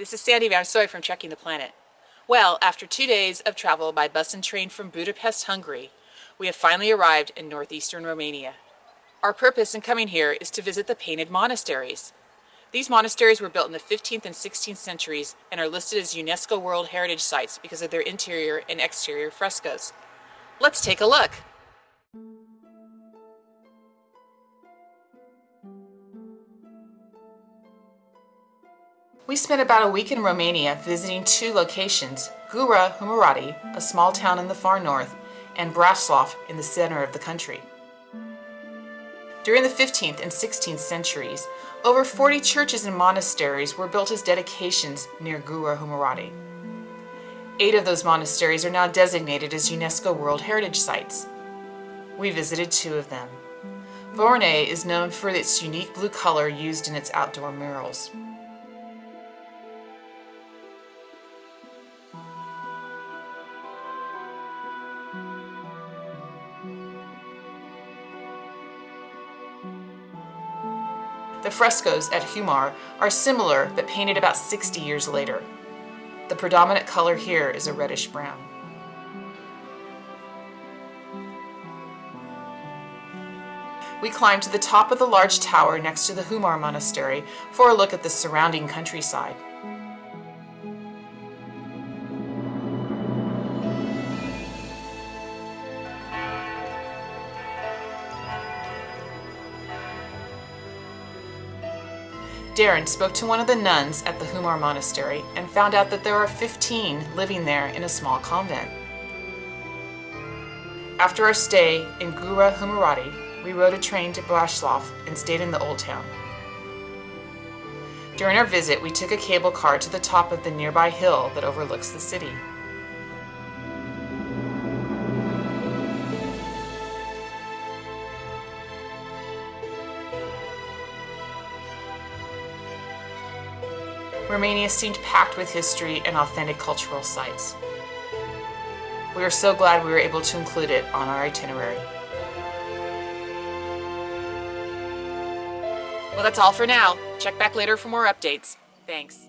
this is Sandy Van Soy from Checking the Planet. Well, after two days of travel by bus and train from Budapest, Hungary, we have finally arrived in northeastern Romania. Our purpose in coming here is to visit the painted monasteries. These monasteries were built in the 15th and 16th centuries and are listed as UNESCO World Heritage Sites because of their interior and exterior frescoes. Let's take a look. We spent about a week in Romania visiting two locations, Gura Humarati, a small town in the far north, and Braslov in the center of the country. During the 15th and 16th centuries, over 40 churches and monasteries were built as dedications near Gura Humarati. Eight of those monasteries are now designated as UNESCO World Heritage Sites. We visited two of them. Voronet is known for its unique blue color used in its outdoor murals. The frescoes at Humor are similar but painted about 60 years later. The predominant color here is a reddish brown. We climb to the top of the large tower next to the Humor Monastery for a look at the surrounding countryside. Darren spoke to one of the nuns at the Humor Monastery and found out that there are 15 living there in a small convent. After our stay in Gura Humarati, we rode a train to Braslav and stayed in the Old Town. During our visit, we took a cable car to the top of the nearby hill that overlooks the city. Romania seemed packed with history and authentic cultural sites. We are so glad we were able to include it on our itinerary. Well, that's all for now. Check back later for more updates. Thanks.